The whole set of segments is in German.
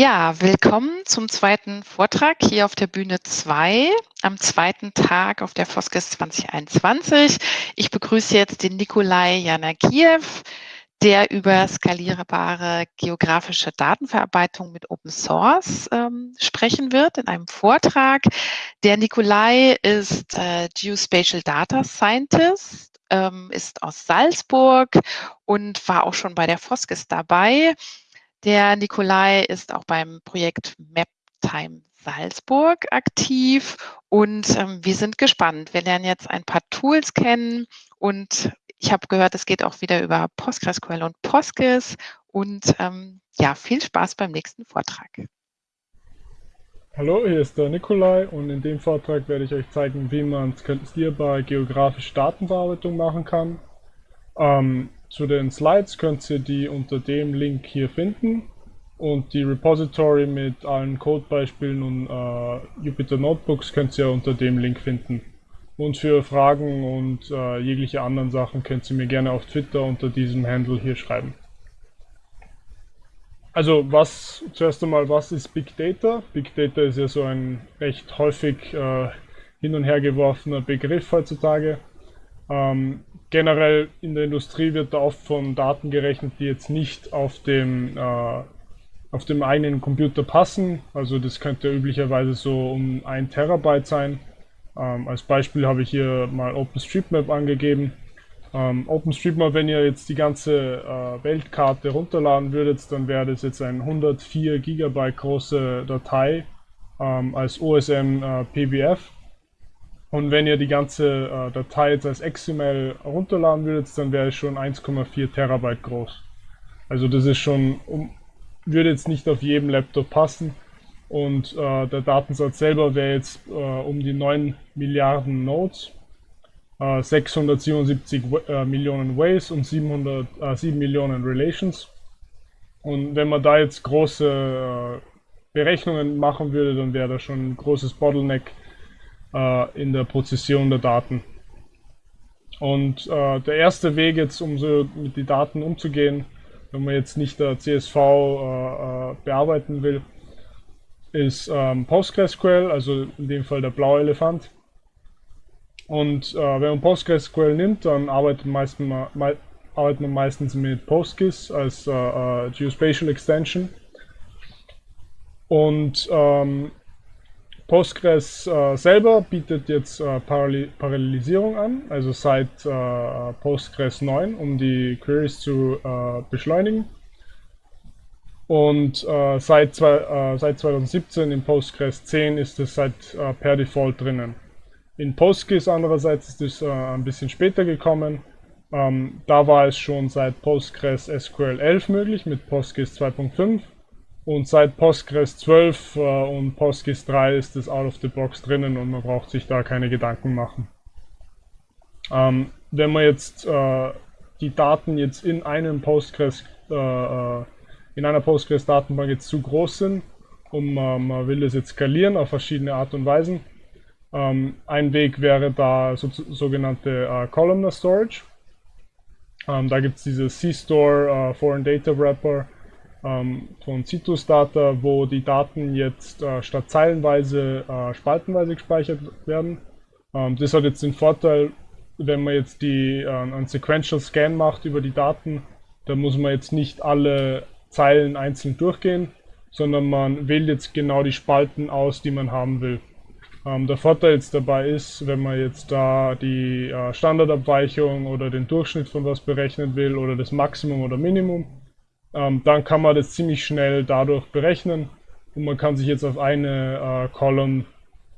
Ja, willkommen zum zweiten Vortrag hier auf der Bühne 2 am zweiten Tag auf der Foskes 2021. Ich begrüße jetzt den Nikolai Janakiew, der über skalierbare geografische Datenverarbeitung mit Open Source ähm, sprechen wird in einem Vortrag. Der Nikolai ist äh, Geospatial Data Scientist, ähm, ist aus Salzburg und war auch schon bei der Foskes dabei. Der Nikolai ist auch beim Projekt MapTime Salzburg aktiv und ähm, wir sind gespannt. Wir lernen jetzt ein paar Tools kennen und ich habe gehört, es geht auch wieder über PostgreSQL und Postgres und ähm, ja, viel Spaß beim nächsten Vortrag. Hallo, hier ist der Nikolai und in dem Vortrag werde ich euch zeigen, wie man skalierbare geografische Datenbearbeitung machen kann. Ähm, zu den Slides könnt ihr die unter dem Link hier finden und die Repository mit allen Codebeispielen und äh, Jupyter Notebooks könnt ihr unter dem Link finden. Und für Fragen und äh, jegliche anderen Sachen könnt ihr mir gerne auf Twitter unter diesem Handle hier schreiben. Also was, zuerst einmal, was ist Big Data? Big Data ist ja so ein recht häufig äh, hin und her geworfener Begriff heutzutage. Ähm, generell in der Industrie wird da oft von Daten gerechnet, die jetzt nicht auf dem, äh, auf dem eigenen Computer passen. Also das könnte üblicherweise so um ein Terabyte sein. Ähm, als Beispiel habe ich hier mal OpenStreetMap angegeben. Ähm, OpenStreetMap, wenn ihr jetzt die ganze äh, Weltkarte runterladen würdet, dann wäre das jetzt eine 104 Gigabyte große Datei ähm, als OSM äh, PBF. Und wenn ihr die ganze äh, Datei jetzt als XML runterladen würdet, dann wäre es schon 1,4 Terabyte groß. Also das ist schon, um, würde jetzt nicht auf jedem Laptop passen. Und äh, der Datensatz selber wäre jetzt äh, um die 9 Milliarden Nodes, 677 äh, äh, Millionen Ways und 700, 7 äh, Millionen Relations. Und wenn man da jetzt große Berechnungen machen würde, dann wäre das schon ein großes Bottleneck äh, in der Prozession der Daten. Und äh, der erste Weg jetzt, um so mit den Daten umzugehen, wenn man jetzt nicht der CSV äh, äh, bearbeiten will, ist ähm, PostgreSQL, also in dem Fall der blaue Elefant. Und äh, wenn man PostgreSQL nimmt, dann arbeitet, meistens, me arbeitet man meistens mit PostGIS als äh, Geospatial Extension. Und ähm, Postgres äh, selber bietet jetzt äh, Parallel Parallelisierung an, also seit äh, Postgres 9, um die Queries zu äh, beschleunigen. Und äh, seit, zwei, äh, seit 2017 in Postgres 10 ist es seit per Default drinnen. In PostGIS andererseits ist es ein bisschen später gekommen. Ähm, da war es schon seit Postgres SQL 11 möglich mit PostGIS 2.5 und seit Postgres 12 äh, und Postgres 3 ist es out of the box drinnen und man braucht sich da keine Gedanken machen. Ähm, wenn man jetzt äh, die Daten jetzt in einem Postgres, äh, äh in einer Postgres-Datenbank jetzt zu groß sind und man, man, will das jetzt skalieren auf verschiedene Art und Weisen, ähm, ein Weg wäre da so, sogenannte äh, Columnar Storage. Ähm, da gibt es diese C-Store äh, Foreign Data Wrapper, ähm, von Citus Data, wo die Daten jetzt äh, statt zeilenweise äh, spaltenweise gespeichert werden. Ähm, das hat jetzt den Vorteil, wenn man jetzt die, äh, einen Sequential Scan macht über die Daten, dann muss man jetzt nicht alle Zeilen einzeln durchgehen, sondern man wählt jetzt genau die Spalten aus, die man haben will. Ähm, der Vorteil jetzt dabei ist, wenn man jetzt da die äh, Standardabweichung oder den Durchschnitt von was berechnen will oder das Maximum oder Minimum, ähm, dann kann man das ziemlich schnell dadurch berechnen und man kann sich jetzt auf eine äh, Column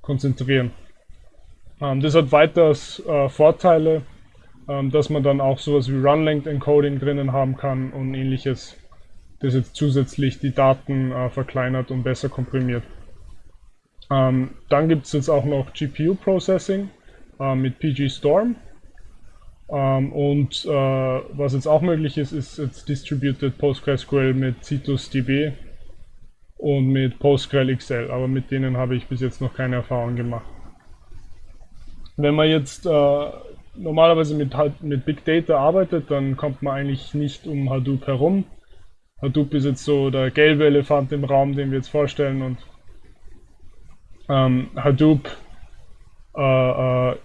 konzentrieren. Ähm, das hat weiters äh, Vorteile, ähm, dass man dann auch sowas wie Run-Length Encoding drinnen haben kann und ähnliches, das jetzt zusätzlich die Daten äh, verkleinert und besser komprimiert. Ähm, dann gibt es jetzt auch noch GPU Processing äh, mit PG Storm. Ähm, und äh, was jetzt auch möglich ist, ist jetzt Distributed PostgreSQL mit CitusDB und mit PostgreSQL aber mit denen habe ich bis jetzt noch keine Erfahrung gemacht. Wenn man jetzt äh, normalerweise mit, mit Big Data arbeitet, dann kommt man eigentlich nicht um Hadoop herum. Hadoop ist jetzt so der gelbe Elefant im Raum, den wir jetzt vorstellen und ähm, Hadoop, äh, äh,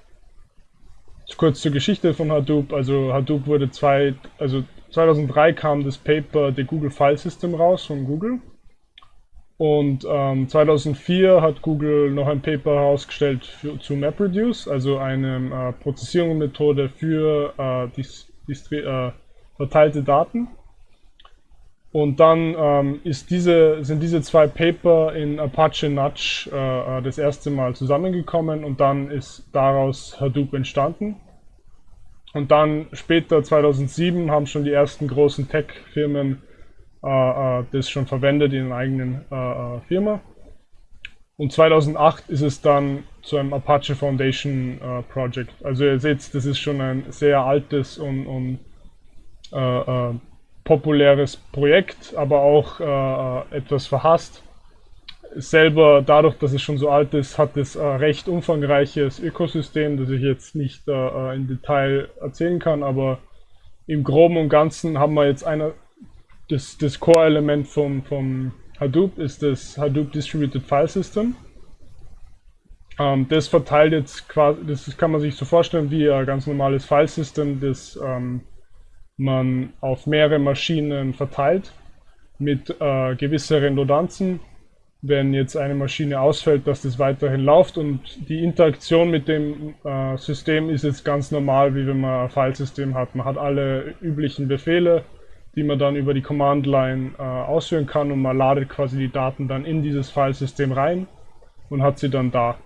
kurz zur Geschichte von Hadoop, also Hadoop wurde zwei, also 2003 kam das Paper The Google File System raus von Google und ähm, 2004 hat Google noch ein Paper herausgestellt für, zu MapReduce, also eine äh, Prozessierungsmethode für äh, dis, dis, äh, verteilte Daten. Und dann ähm, diese, sind diese zwei Paper in Apache Nudge äh, äh, das erste Mal zusammengekommen und dann ist daraus Hadoop entstanden. Und dann später, 2007, haben schon die ersten großen Tech-Firmen äh, äh, das schon verwendet in einer eigenen äh, Firma. Und 2008 ist es dann zu einem Apache Foundation äh, Project. Also ihr seht, das ist schon ein sehr altes und, und äh, äh, populäres Projekt, aber auch etwas verhasst. Selber, dadurch, dass es schon so alt ist, hat es ein recht umfangreiches Ökosystem, das ich jetzt nicht in Detail erzählen kann, aber im Groben und Ganzen haben wir jetzt eine, das, das Core-Element vom, vom Hadoop ist das Hadoop Distributed File System. Ähm, das verteilt jetzt quasi, das kann man sich so vorstellen wie ein ganz normales File-System, das ähm, man auf mehrere Maschinen verteilt mit äh, gewisser Redundanzen. Wenn jetzt eine Maschine ausfällt, dass das weiterhin läuft und die Interaktion mit dem äh, System ist jetzt ganz normal, wie wenn man ein Filesystem hat. Man hat alle üblichen Befehle, die man dann über die Command Line äh, ausführen kann und man ladet quasi die Daten dann in dieses Filesystem rein und hat sie dann da.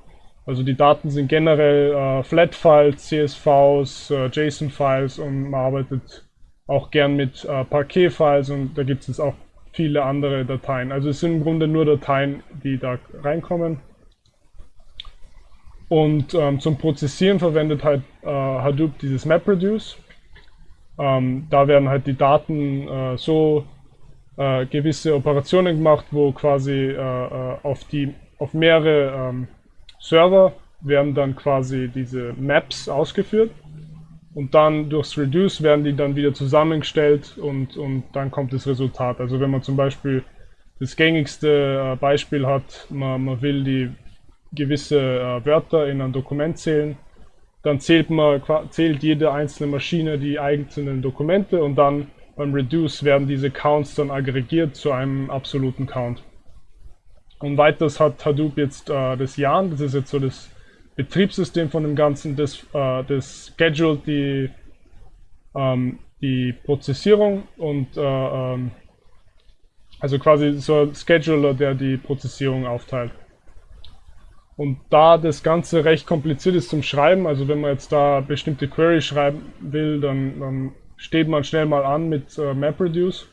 Also die Daten sind generell äh, Flat-Files, CSVs, äh, JSON-Files und man arbeitet auch gern mit äh, Parquet-Files und da gibt es auch viele andere Dateien. Also es sind im Grunde nur Dateien, die da reinkommen. Und ähm, zum Prozessieren verwendet halt äh, Hadoop dieses MapReduce. Ähm, da werden halt die Daten äh, so äh, gewisse Operationen gemacht, wo quasi äh, äh, auf die auf mehrere ähm, Server werden dann quasi diese Maps ausgeführt und dann durchs Reduce werden die dann wieder zusammengestellt und, und dann kommt das Resultat. Also wenn man zum Beispiel das gängigste äh, Beispiel hat, man, man will die gewisse äh, Wörter in ein Dokument zählen, dann zählt man zählt jede einzelne Maschine die einzelnen Dokumente und dann beim Reduce werden diese Counts dann aggregiert zu einem absoluten Count. Und weiters hat Hadoop jetzt äh, das Yarn, das ist jetzt so das Betriebssystem von dem Ganzen, das, äh, das scheduled die, ähm, die Prozessierung und äh, ähm, also quasi so ein Scheduler, der die Prozessierung aufteilt. Und da das Ganze recht kompliziert ist zum Schreiben, also wenn man jetzt da bestimmte Query schreiben will, dann, dann steht man schnell mal an mit äh, MapReduce.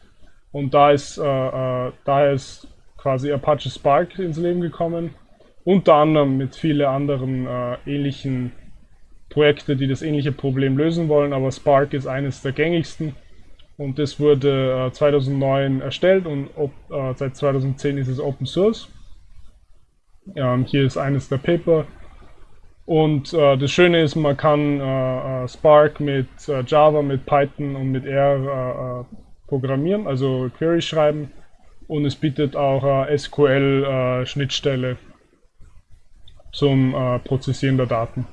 Und da ist, äh, äh, daher ist quasi Apache Spark ins Leben gekommen. Unter anderem mit vielen anderen äh, ähnlichen Projekten, die das ähnliche Problem lösen wollen, aber Spark ist eines der gängigsten. Und das wurde 2009 äh, erstellt und ob, äh, seit 2010 ist es Open Source. Ähm, hier ist eines der Paper. Und äh, das Schöne ist, man kann äh, äh Spark mit äh, Java, mit Python und mit R programmieren, also Query schreiben. Und es bietet auch SQL-Schnittstelle zum Prozessieren der Daten.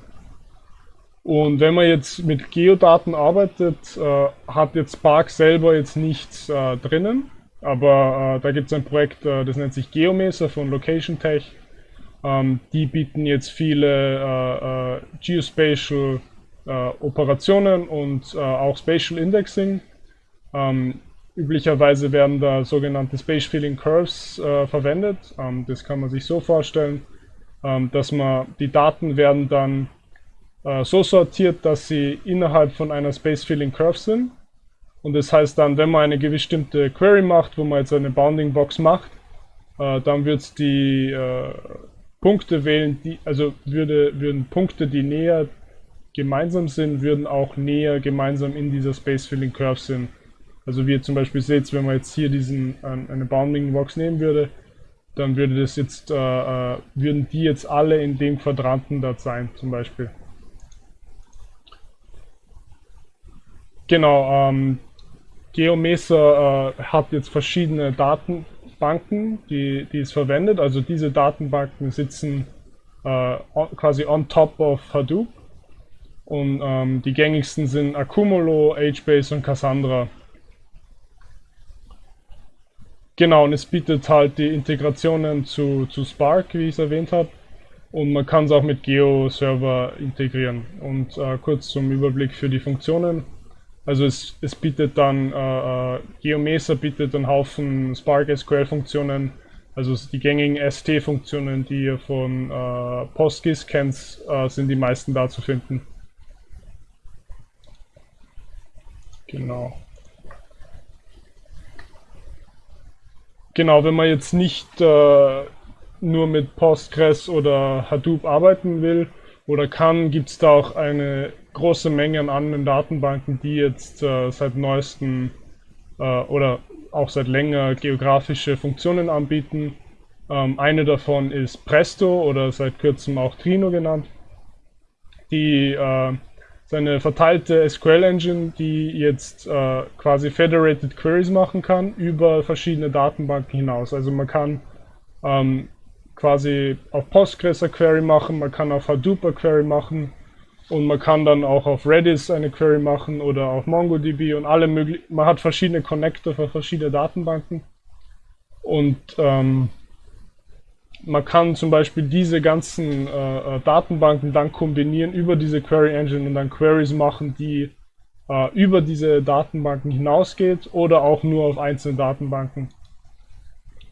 Und wenn man jetzt mit Geodaten arbeitet, äh, hat jetzt Spark selber jetzt nichts äh, drinnen, aber äh, da gibt es ein Projekt, das nennt sich Geomeser von Location Tech ähm, die bieten jetzt viele äh, äh, Geospatial äh, Operationen und äh, auch Spatial Indexing. Ähm, üblicherweise werden da sogenannte Space Filling Curves äh, verwendet. Ähm, das kann man sich so vorstellen, dass man die Daten werden dann äh, so sortiert, dass sie innerhalb von einer Space Filling Curve sind. Und das heißt dann, wenn man eine bestimmte Query macht, wo man jetzt eine Bounding Box macht, dann wird es die Punkte wählen, die, also würde, würden Punkte, die näher gemeinsam sind, würden auch näher gemeinsam in dieser Space Filling Curve sind. Also wie ihr zum Beispiel seht, wenn man jetzt hier diesen eine Bounding Box nehmen würde, dann würde das jetzt, äh, äh, würden die jetzt alle in dem Quadranten dort sein, zum Beispiel. Genau, ähm, GeoMesa äh, hat jetzt verschiedene Datenbanken, die, die es verwendet. Also diese Datenbanken sitzen äh, quasi on top of Hadoop. Und ähm, die gängigsten sind Accumulo, HBase und Cassandra. Genau, und es bietet halt die Integrationen zu, zu Spark, wie ich es erwähnt habe. Und man kann es auch mit Geo-Server integrieren. Und äh, kurz zum Überblick für die Funktionen. Also es, es bietet dann, äh, äh GeoMesa bietet einen Haufen Spark SQL-Funktionen, also die gängigen ST-Funktionen, die ihr von äh, PostGIS kennt, äh, sind die meisten da zu finden. Genau. Genau, wenn man jetzt nicht äh, nur mit Postgres oder Hadoop arbeiten will oder kann, gibt es da auch eine große Menge an anderen Datenbanken, die jetzt äh, seit neuestem äh, oder auch seit länger geografische Funktionen anbieten. Ähm, eine davon ist Presto oder seit kurzem auch Trino genannt. Die äh, seine verteilte SQL-Engine, die jetzt äh, quasi Federated Queries machen kann über verschiedene Datenbanken hinaus. Also man kann ähm, quasi auf Postgres eine Query machen, man kann auf Hadoop eine Query machen und man kann dann auch auf Redis eine Query machen oder auf MongoDB und alle möglichen. Man hat verschiedene Connector für verschiedene Datenbanken und ähm, man kann zum Beispiel diese ganzen äh, äh, Datenbanken dann kombinieren über diese Query Engine und dann Queries machen, die äh, über diese Datenbanken hinausgeht oder auch nur auf einzelne Datenbanken.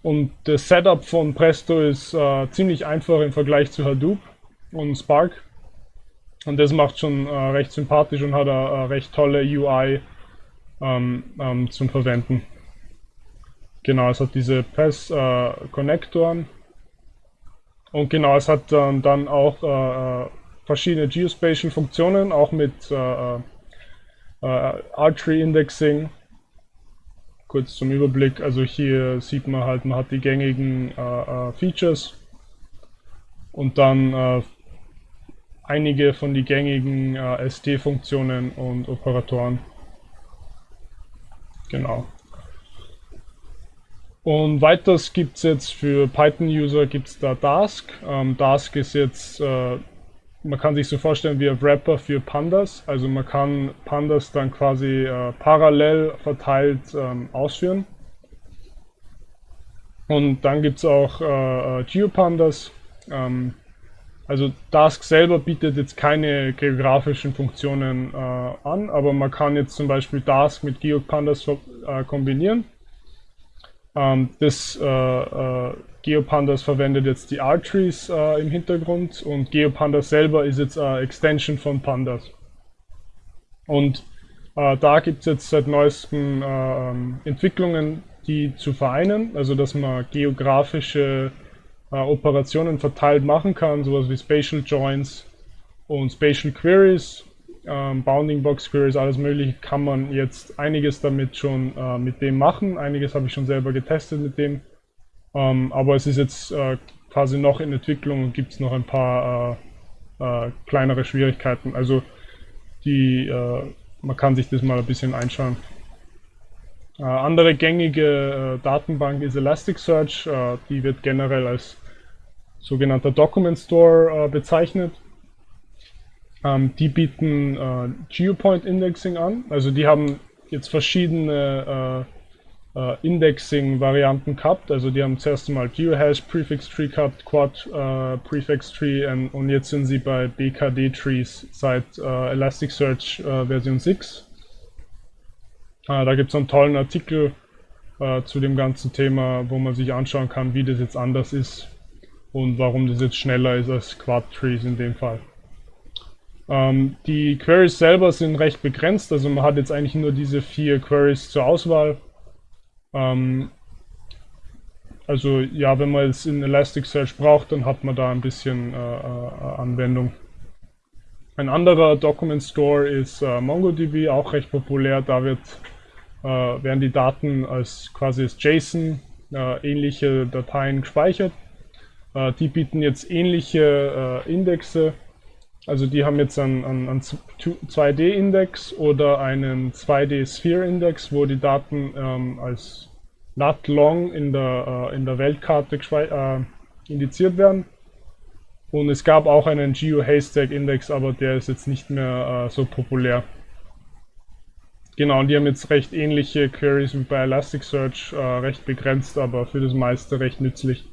Und das Setup von Presto ist äh, ziemlich einfach im Vergleich zu Hadoop und Spark. Und das macht schon äh, recht sympathisch und hat eine, eine recht tolle UI ähm, ähm, zum Verwenden. Genau, es hat diese Press-Konnektoren. Äh, und genau, es hat ähm, dann auch äh, äh, verschiedene Geospatial-Funktionen, auch mit äh, Archery-Indexing kurz zum Überblick, also hier sieht man halt, man hat die gängigen äh, äh, Features und dann äh, einige von den gängigen äh, SD-Funktionen und Operatoren. Genau. Und weiters gibt es jetzt für Python-User gibt es da Dask. Ähm, Dask ist jetzt äh, man kann sich so vorstellen wie ein Wrapper für Pandas. Also man kann Pandas dann quasi äh, parallel verteilt ähm, ausführen. Und dann gibt es auch äh, äh, GeoPandas. Ähm, also Dask selber bietet jetzt keine geografischen Funktionen äh, an, aber man kann jetzt zum Beispiel Dask mit GeoPandas äh, kombinieren. Ähm, das äh, äh, GeoPandas verwendet jetzt die Arteries äh, im Hintergrund und GeoPandas selber ist jetzt eine Extension von Pandas. Und da gibt es jetzt seit neuestem äh, ähm, Entwicklungen, die zu vereinen, also dass man geografische Operationen verteilt machen kann, sowas wie Spatial Joins und Spatial Queries, ähm, Bounding Box Queries, alles mögliche, kann man jetzt einiges damit schon äh, mit dem machen. Einiges habe ich schon selber getestet mit dem. Ähm, aber es ist jetzt äh, quasi noch in Entwicklung und gibt es noch ein paar äh, äh, kleinere Schwierigkeiten. Also die, äh, man kann sich das mal ein bisschen einschauen. Äh, andere gängige Datenbank ist Elasticsearch. die wird generell als sogenannter Document Store bezeichnet. Ähm, die bieten Geopoint Indexing an. Also die haben jetzt verschiedene äh, Indexing-Varianten gehabt. Also die haben zuerst mal GeoHash Prefix Tree gehabt, Quad äh, Prefix Tree und, und, jetzt sind sie bei BKD Trees seit äh, Elasticsearch äh, Version 6. Äh, da gibt es einen tollen Artikel äh, zu dem ganzen Thema, wo man sich anschauen kann, wie das jetzt anders ist und warum das jetzt schneller ist als Quad Trees in dem Fall. Ähm, die Queries selber sind recht begrenzt, also man hat jetzt eigentlich nur diese vier Queries zur Auswahl. Ähm, also ja, wenn man es in Elasticsearch braucht, dann hat man da ein bisschen äh, äh, Anwendung. Ein anderer Document Store ist äh, MongoDB, auch recht populär. Da wird, äh, werden die Daten als quasi als JSON äh, ähnliche Dateien gespeichert. Äh, die bieten jetzt ähnliche Indexe Also die haben jetzt einen, einen, einen 2D-Index oder einen 2D-Sphere-Index, wo die Daten ähm, als lat long in der, äh, in der Weltkarte äh, indiziert werden. Und es gab auch einen Geo-Haystack-Index, aber der ist jetzt nicht mehr äh, so populär. Genau, und die haben jetzt recht ähnliche Queries wie bei Elasticsearch, äh, recht begrenzt, aber für das meiste recht nützlich.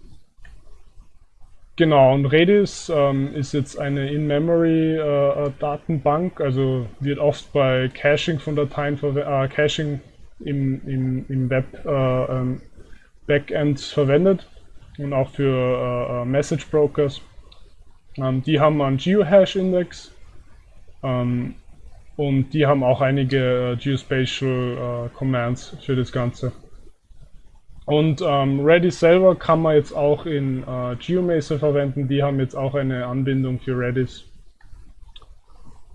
Genau, und Redis ähm, ist jetzt eine In-Memory-Datenbank, äh, also wird oft bei Caching von Dateien, äh, Caching im, im, im Web äh, ähm, verwendet und auch für äh, äh, Message Brokers. Ähm, die haben einen Geohash-Index ähm, und die haben auch einige äh, Geospatial Commands für das Ganze. Und ähm, Redis selber kann man jetzt auch in äh, GeoMesa verwenden. Die haben jetzt auch eine Anbindung für Redis.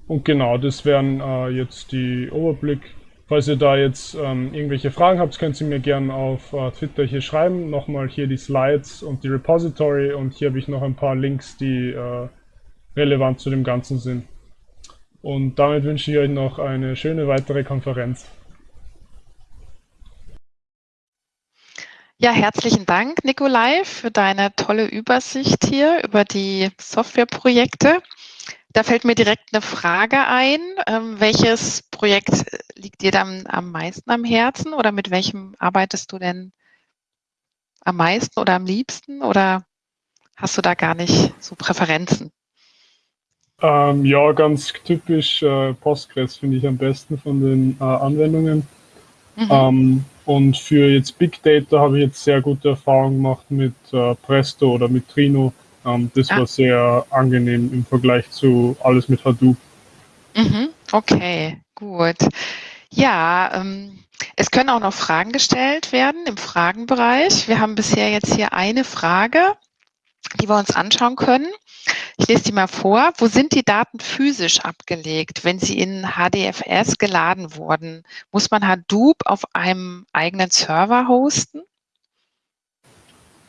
Und genau, das wären äh, jetzt die Überblick. Falls ihr da jetzt ähm, irgendwelche Fragen habt, könnt ihr mir gerne auf äh, Twitter hier schreiben. Nochmal hier die Slides und die Repository und hier habe ich noch ein paar Links, die äh, relevant zu dem Ganzen sind. Und damit wünsche ich euch noch eine schöne weitere Konferenz. Ja, herzlichen Dank, Nikolai, für deine tolle Übersicht hier über die Softwareprojekte. Da fällt mir direkt eine Frage ein. Ähm, welches Projekt liegt dir dann am meisten am Herzen oder mit welchem arbeitest du denn am meisten oder am liebsten oder hast du da gar nicht so Präferenzen? Ähm, ja, ganz typisch äh, Postgres finde ich am besten von den äh, Anwendungen. Mhm. Ähm, und für jetzt Big Data habe ich jetzt sehr gute Erfahrungen gemacht mit äh, Presto oder mit Trino. Ähm, das ah. war sehr angenehm im Vergleich zu alles mit Hadoop. Mhm. Okay, gut. Ja, ähm, es können auch noch Fragen gestellt werden im Fragenbereich. Wir haben bisher jetzt hier eine Frage, die wir uns anschauen können. Ich lese die mal vor. Wo sind die Daten physisch abgelegt, wenn sie in HDFS geladen wurden? Muss man Hadoop auf einem eigenen Server hosten?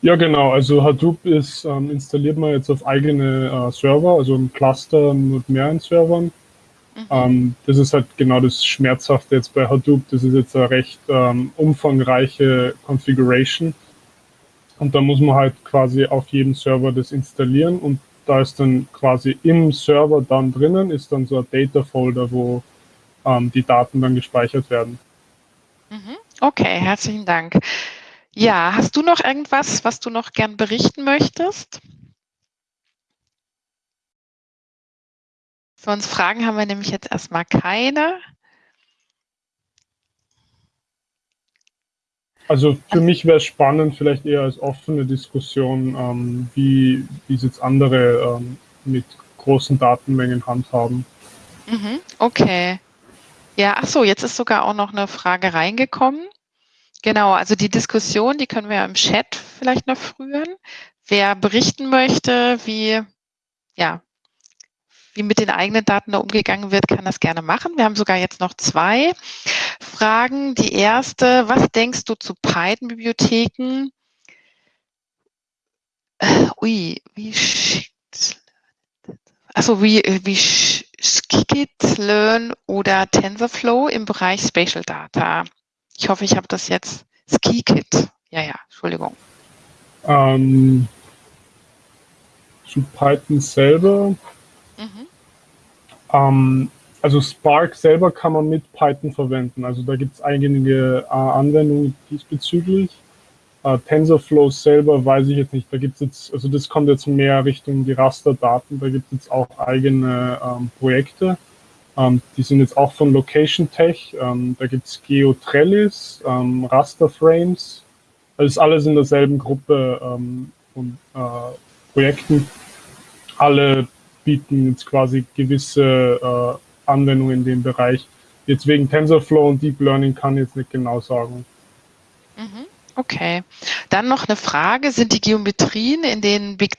Ja, genau. Also Hadoop ist, ähm, installiert man jetzt auf eigene äh, Server, also im Cluster mit mehreren Servern. Mhm. Ähm, das ist halt genau das Schmerzhafte jetzt bei Hadoop. Das ist jetzt eine recht ähm, umfangreiche Configuration. Und da muss man halt quasi auf jedem Server das installieren und da ist dann quasi im Server dann drinnen, ist dann so ein Data-Folder, wo ähm, die Daten dann gespeichert werden. Mhm. Okay, herzlichen Dank. Ja, hast du noch irgendwas, was du noch gern berichten möchtest? Sonst Fragen haben wir nämlich jetzt erstmal keine. Also für mich wäre es spannend, vielleicht eher als offene Diskussion, ähm, wie, wie es jetzt andere ähm, mit großen Datenmengen handhaben. Mhm, okay. Ja, ach so, jetzt ist sogar auch noch eine Frage reingekommen. Genau, also die Diskussion, die können wir im Chat vielleicht noch führen. Wer berichten möchte, wie, ja, wie mit den eigenen Daten da umgegangen wird, kann das gerne machen. Wir haben sogar jetzt noch zwei Fragen. Die erste, was denkst du zu Python-Bibliotheken? Äh, ui, wie also wie, wie Skikit-Learn oder TensorFlow im Bereich Spatial Data. Ich hoffe, ich habe das jetzt. Skikit. Ja, ja, Entschuldigung. Ähm, zu Python selber. Mhm. Ähm, also Spark selber kann man mit Python verwenden. Also da gibt es einige äh, Anwendungen diesbezüglich. Äh, TensorFlow selber weiß ich jetzt nicht. Da gibt es jetzt, also das kommt jetzt mehr Richtung die Rasterdaten. Da gibt es jetzt auch eigene ähm, Projekte. Ähm, die sind jetzt auch von Location Tech. Ähm, da gibt es GeoTrellis, ähm, Rasterframes. Das ist alles in derselben Gruppe ähm, von äh, Projekten. Alle bieten jetzt quasi gewisse äh, Anwendungen in dem Bereich. Jetzt wegen TensorFlow und Deep Learning kann ich jetzt nicht genau sagen. Mhm. Okay. Dann noch eine Frage. Sind die Geometrien in den Big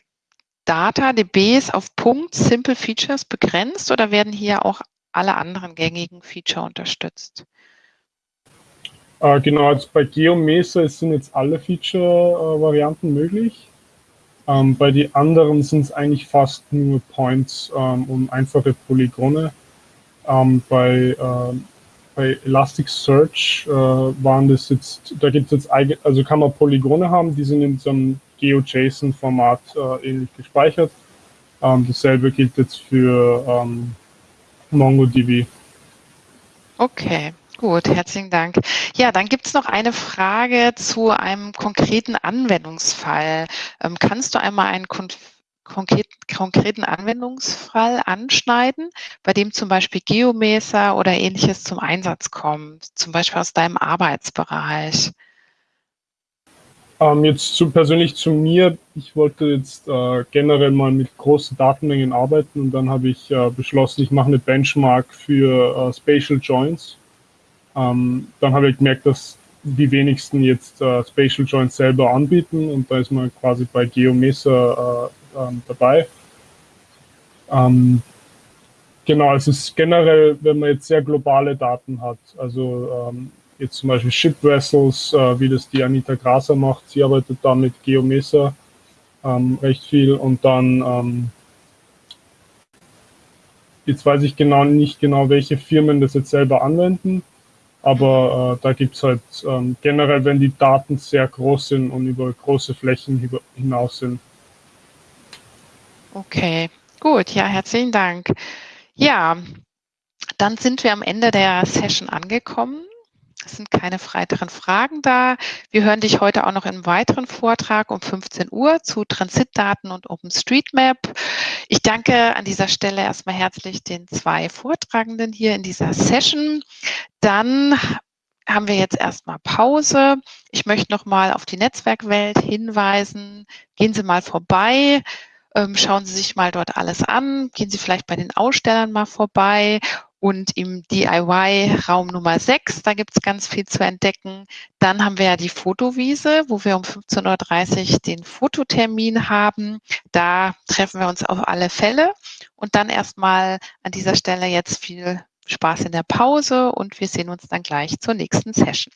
Data DBs auf Punkt Simple Features begrenzt oder werden hier auch alle anderen gängigen Feature unterstützt? Äh, genau, also bei GeoMesa sind jetzt alle Feature-Varianten möglich. Ähm, bei den anderen sind es eigentlich fast nur Points ähm, und einfache Polygone. Ähm, bei, äh, bei Elasticsearch äh, waren das jetzt, da gibt es jetzt, also kann man Polygone haben, die sind in so einem GeoJSON-Format äh, ähnlich gespeichert. Ähm, dasselbe gilt jetzt für ähm, MongoDB. Okay, gut, herzlichen Dank. Ja, dann gibt es noch eine Frage zu einem konkreten Anwendungsfall. Ähm, kannst du einmal einen konkreten Anwendungsfall anschneiden, bei dem zum Beispiel Geomeser oder ähnliches zum Einsatz kommt, zum Beispiel aus deinem Arbeitsbereich? Ähm, jetzt zu, persönlich zu mir, ich wollte jetzt äh, generell mal mit großen Datenmengen arbeiten und dann habe ich äh, beschlossen, ich mache eine Benchmark für äh, Spatial Joints. Ähm, dann habe ich gemerkt, dass die wenigsten jetzt äh, Spatial Joints selber anbieten und da ist man quasi bei Geomesa äh, ähm, dabei. Ähm, genau, es ist generell, wenn man jetzt sehr globale Daten hat, also ähm, jetzt zum Beispiel Ship Vessels, äh, wie das die Anita Graser macht. Sie arbeitet da mit Geomesa ähm, recht viel und dann ähm, jetzt weiß ich genau nicht genau, welche Firmen das jetzt selber anwenden, aber äh, da gibt es halt ähm, generell, wenn die Daten sehr groß sind und über große Flächen hinaus sind. Okay, gut, ja, herzlichen Dank. Ja, dann sind wir am Ende der Session angekommen. Es sind keine weiteren Fragen da. Wir hören dich heute auch noch einem weiteren Vortrag um 15 Uhr zu Transitdaten und OpenStreetMap. Ich danke an dieser Stelle erstmal herzlich den zwei Vortragenden hier in dieser Session. Dann haben wir jetzt erstmal Pause. Ich möchte noch mal auf die Netzwerkwelt hinweisen. Gehen Sie mal vorbei. Ähm, schauen Sie sich mal dort alles an. Gehen Sie vielleicht bei den Ausstellern mal vorbei und im DIY-Raum Nummer 6, da gibt es ganz viel zu entdecken. Dann haben wir ja die Fotowiese, wo wir um 15.30 Uhr den Fototermin haben. Da treffen wir uns auf alle Fälle. Und dann erstmal an dieser Stelle jetzt viel Spaß in der Pause und wir sehen uns dann gleich zur nächsten Session.